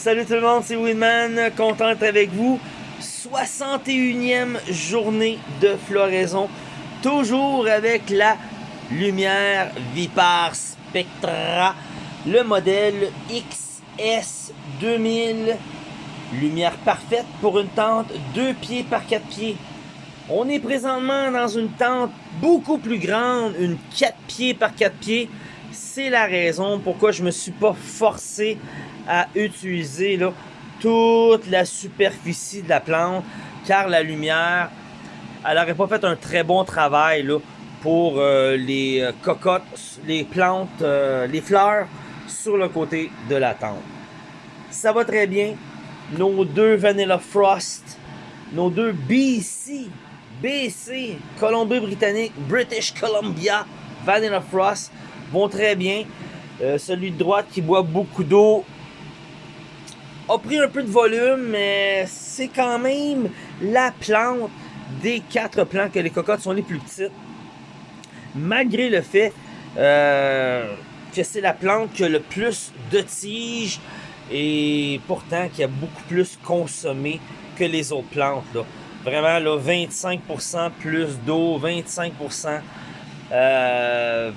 salut tout le monde, c'est Winman, content d'être avec vous. 61e journée de floraison, toujours avec la lumière Vipar Spectra, le modèle XS 2000, lumière parfaite pour une tente 2 pieds par 4 pieds. On est présentement dans une tente beaucoup plus grande, une 4 pieds par 4 pieds. C'est la raison pourquoi je me suis pas forcé à utiliser toute la superficie de la plante car la lumière, elle n'aurait pas fait un très bon travail là, pour euh, les euh, cocottes, les plantes, euh, les fleurs sur le côté de la tente. Ça va très bien. Nos deux Vanilla Frost, nos deux BC, BC, Colombie-Britannique, British Columbia, Vanilla Frost vont très bien. celui de droite qui boit beaucoup d'eau a pris un peu de volume, mais c'est quand même la plante des quatre plants que les cocottes sont les plus petites. Malgré le fait euh, que c'est la plante qui a le plus de tiges et pourtant qui a beaucoup plus consommé que les autres plantes. Vraiment, là, 25% plus d'eau, 25% euh,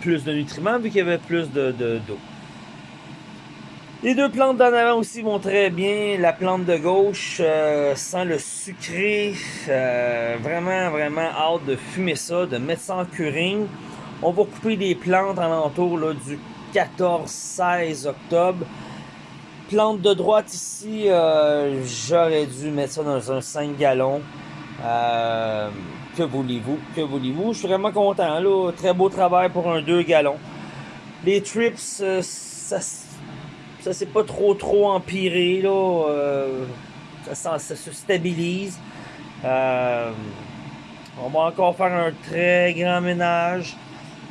plus de nutriments vu qu'il y avait plus d'eau. De, d'eau. Les deux plantes d'en avant aussi vont très bien. La plante de gauche euh, sent le sucré. Euh, vraiment, vraiment hâte de fumer ça, de mettre ça en curing. On va couper des plantes alentour là, du 14-16 octobre. Plante de droite ici, euh, j'aurais dû mettre ça dans un 5 gallons. que voulez-vous? Que voulez-vous? Je suis vraiment content. Là. Très beau travail pour un 2 gallons. Les trips, ça ça s'est pas trop trop empiré là. Euh, ça, se stabilise. Euh, on va encore faire un très grand ménage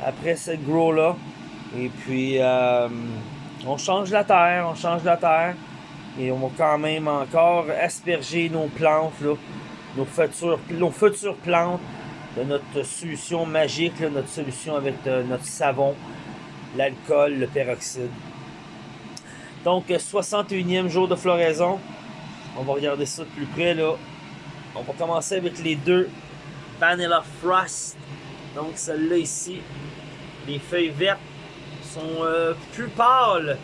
après cette grow là. Et puis euh, on change la terre, on change la terre. Et on va quand même encore asperger nos plantes, là, nos, futures, nos futures plantes de notre solution magique, notre solution avec notre savon, l'alcool, le peroxyde. Donc, 61e jour de floraison. On va regarder ça de plus près, là. On va commencer avec les deux Vanilla Frost. Donc, celle-là ici, les feuilles vertes sont euh, plus pâles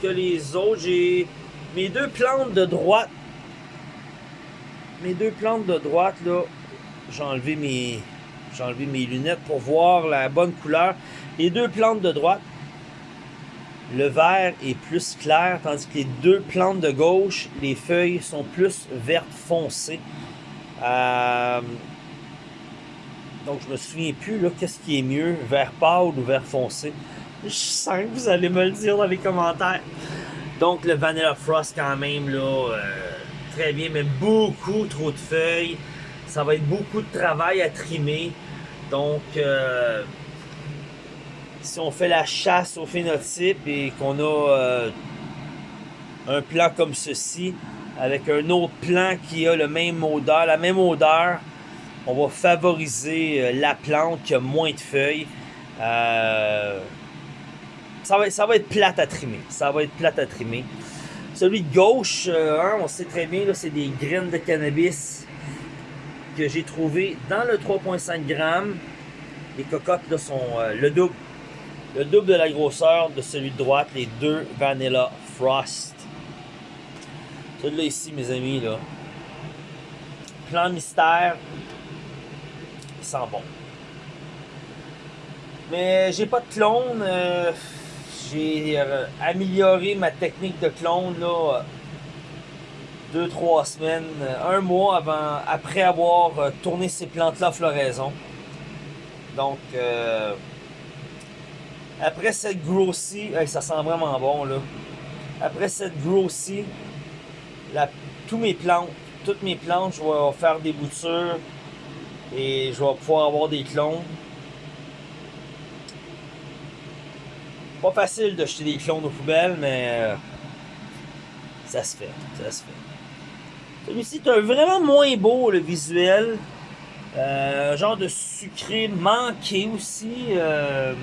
que les autres. J'ai mes deux plantes de droite. Mes deux plantes de droite, là, j'ai enlevé mes... J'ai enlevé mes lunettes pour voir la bonne couleur. Les deux plantes de droite, le vert est plus clair, tandis que les deux plantes de gauche, les feuilles sont plus vertes foncées. Euh, donc, je me souviens plus, là, qu'est-ce qui est mieux, vert pâle ou vert foncé. Je sens que vous allez me le dire dans les commentaires. Donc, le Vanilla Frost, quand même, là, euh, très bien, mais beaucoup trop de feuilles. Ça va être beaucoup de travail à trimer. Donc, euh, si on fait la chasse au phénotype et qu'on a euh, un plan comme ceci, avec un autre plan qui a le même odeur, la même odeur, on va favoriser euh, la plante qui a moins de feuilles. Euh, ça, va, être plate à trimer. Ça va être à trimer. Celui de gauche, hein, on sait très bien, c'est des graines de cannabis que j'ai trouvé dans le 3.5 grammes. Les cocottes là, sont le double le double de la grosseur de celui de droite, les deux Vanilla Frost. Celui-là ici, mes amis, là. Plan mystère. Il sent bon. Mais j'ai pas de clone. Euh, j'ai euh, amélioré ma technique de clone, là. Deux, trois semaines, un mois avant, après avoir euh, tourné ces plantes-là à floraison. Donc, après cette grossie, ça sent vraiment bon là. Après cette grossie, tous mes plantes, toutes mes plantes, je vais faire des boutures et je vais pouvoir avoir des clones. Pas facile de jeter des clones aux poubelles, mais euh, ça se fait, ça se fait. Celui-ci est vraiment moins beau le visuel. Euh, genre de sucré manqué aussi. Euh,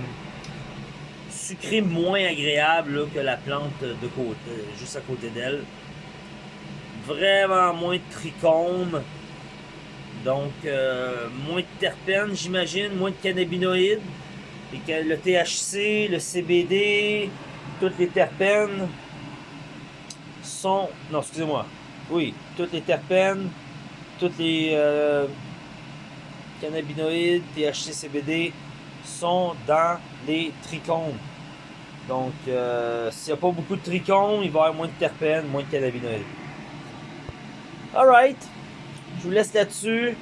sucré moins agréable que la plante de côté, juste à côté d'elle. Vraiment moins de trichome. Donc, euh, moins de terpènes, j'imagine, moins de cannabinoïdes. Et que le THC, le CBD, toutes les terpènes sont... Non, excusez-moi. Oui, toutes les terpènes, toutes les euh, cannabinoïdes, THC, CBD sont dans les trichomes. Donc, euh, s'il n'y a pas beaucoup de trichomes, il va y avoir moins de terpènes, moins de cannabinoïdes. Alright, je vous laisse là-dessus.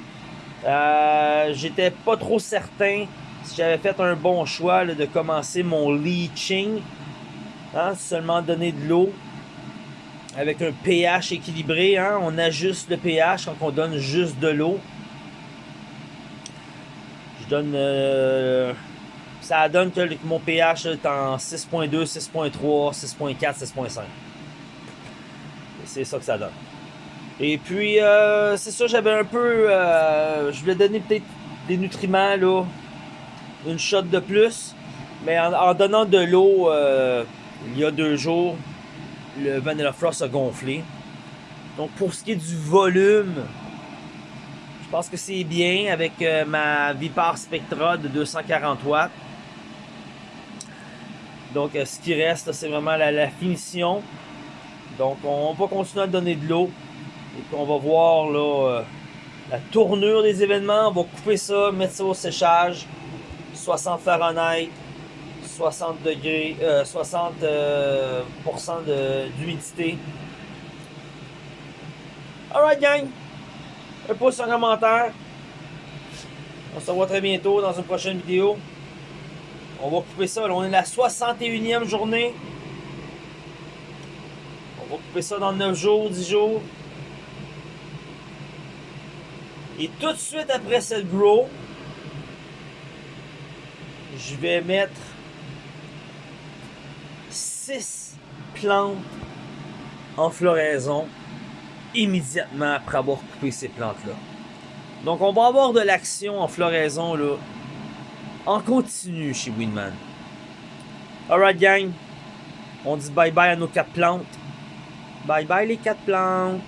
Euh, J'étais pas trop certain si j'avais fait un bon choix de commencer mon leaching. Hein, seulement donner de l'eau avec un pH équilibré. Hein, on ajuste le pH quand on donne juste de l'eau. Je donne... Euh, ça donne que mon pH est en 6.2, 6.3, 6.4, 6.5. C'est ça que ça donne. Et puis, euh, c'est ça, j'avais un peu... Euh, je voulais donner peut-être des nutriments. Une shot de plus. Mais en, donnant de l'eau, euh, il y a deux jours, le Vanilla Frost a gonflé. Donc, pour ce qui est du volume, je pense que c'est bien avec ma Vipar Spectra de 240 watts. Donc, ce qui reste, c'est vraiment la, finition. Donc, on va continuer à donner de l'eau. Et puis on va voir là, euh, la tournure des événements. On va couper ça, mettre ça au séchage. 60 Fahrenheit, 60 degrés, 60% euh, euh, d'humidité. Alright gang, un pouce en commentaire. On se revoit très bientôt dans une prochaine vidéo. On va couper ça, on est la 61e journée. On va couper ça dans 9 jours, 10 jours. Et tout de suite après cette grow, je vais mettre 6 plantes en floraison immédiatement après avoir coupé ces plantes-là. Donc on va avoir de l'action en floraison là, en continu chez Winman. Alright gang, on dit bye bye à nos 4 plantes. Bye bye les 4 plantes.